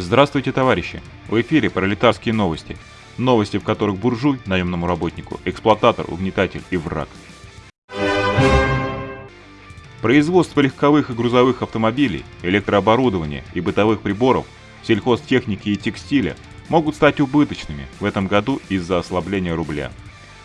Здравствуйте, товарищи! В эфире пролетарские новости. Новости, в которых буржуй, наемному работнику, эксплуататор, угнетатель и враг. Производство легковых и грузовых автомобилей, электрооборудования и бытовых приборов, сельхозтехники и текстиля могут стать убыточными в этом году из-за ослабления рубля.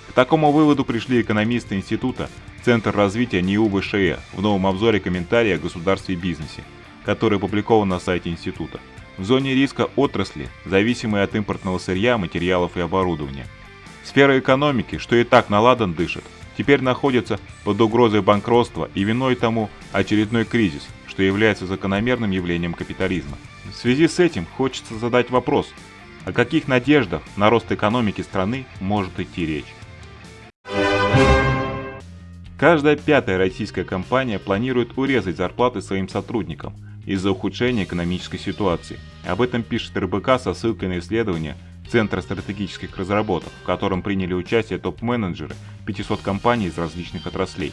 К такому выводу пришли экономисты института Центр развития НИУ ВШЭ в новом обзоре комментария о государстве и бизнесе, который опубликован на сайте института в зоне риска отрасли, зависимые от импортного сырья, материалов и оборудования. Сфера экономики, что и так наладан дышит, теперь находится под угрозой банкротства и виной тому очередной кризис, что является закономерным явлением капитализма. В связи с этим хочется задать вопрос, о каких надеждах на рост экономики страны может идти речь? Каждая пятая российская компания планирует урезать зарплаты своим сотрудникам – из-за ухудшения экономической ситуации. Об этом пишет РБК со ссылкой на исследование Центра стратегических разработок, в котором приняли участие топ-менеджеры 500 компаний из различных отраслей.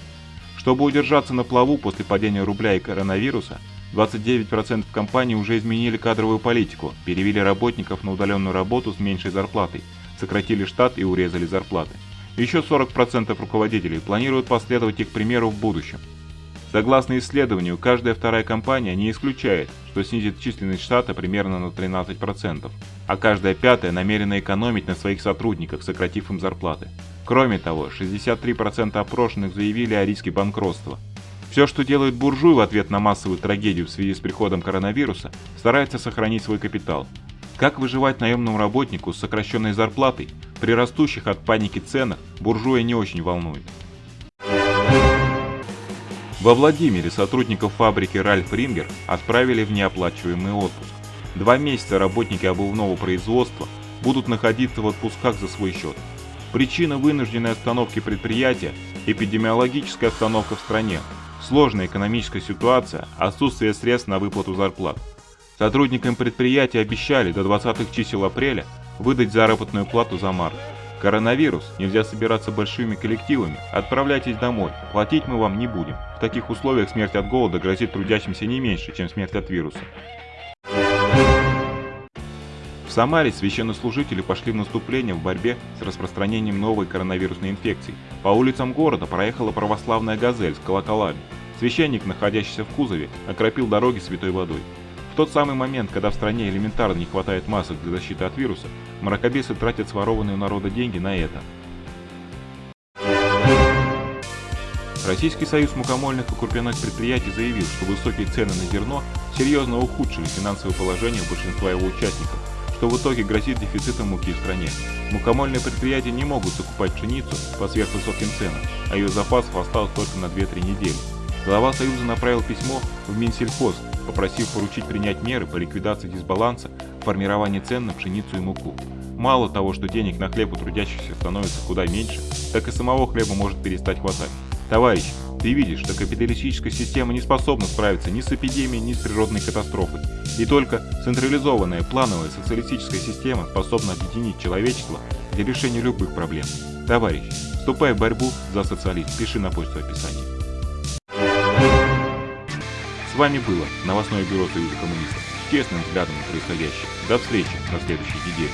Чтобы удержаться на плаву после падения рубля и коронавируса, 29% компаний уже изменили кадровую политику, перевели работников на удаленную работу с меньшей зарплатой, сократили штат и урезали зарплаты. Еще 40% руководителей планируют последовать их примеру в будущем. Согласно исследованию, каждая вторая компания не исключает, что снизит численность штата примерно на 13%, а каждая пятая намерена экономить на своих сотрудниках, сократив им зарплаты. Кроме того, 63% опрошенных заявили о риске банкротства. Все, что делает буржуй в ответ на массовую трагедию в связи с приходом коронавируса, старается сохранить свой капитал. Как выживать наемному работнику с сокращенной зарплатой при растущих от паники ценах буржуя не очень волнует. Во Владимире сотрудников фабрики Ральф Рингер отправили в неоплачиваемый отпуск. Два месяца работники обувного производства будут находиться в отпусках за свой счет. Причина вынужденной остановки предприятия – эпидемиологическая обстановка в стране, сложная экономическая ситуация, отсутствие средств на выплату зарплат. Сотрудникам предприятия обещали до 20 чисел апреля выдать заработную плату за март. Коронавирус, нельзя собираться большими коллективами, отправляйтесь домой, платить мы вам не будем. В таких условиях смерть от голода грозит трудящимся не меньше, чем смерть от вируса. В Самаре священнослужители пошли в наступление в борьбе с распространением новой коронавирусной инфекции. По улицам города проехала православная газель с колоколами. Священник, находящийся в кузове, окропил дороги святой водой. В тот самый момент, когда в стране элементарно не хватает масок для защиты от вируса, мракобесы тратят сворованные у народа деньги на это. Российский союз мукомольных и крупяных предприятий заявил, что высокие цены на зерно серьезно ухудшили финансовое положение большинства его участников, что в итоге грозит дефицитом муки в стране. Мукомольные предприятия не могут закупать пшеницу по сверхвысоким ценам, а ее запасов осталось только на 2-3 недели. Глава Союза направил письмо в Минсельхоз попросив поручить принять меры по ликвидации дисбаланса в формировании цен на пшеницу и муку. Мало того, что денег на хлеб у трудящихся становится куда меньше, так и самого хлеба может перестать хватать. Товарищ, ты видишь, что капиталистическая система не способна справиться ни с эпидемией, ни с природной катастрофой. И только централизованная плановая социалистическая система способна объединить человечество для решения любых проблем. Товарищ, вступай в борьбу за социализм, пиши на почту описания вами было новостное бюро Союза коммунистов с честным взглядом на происходящее. До встречи на следующей неделе.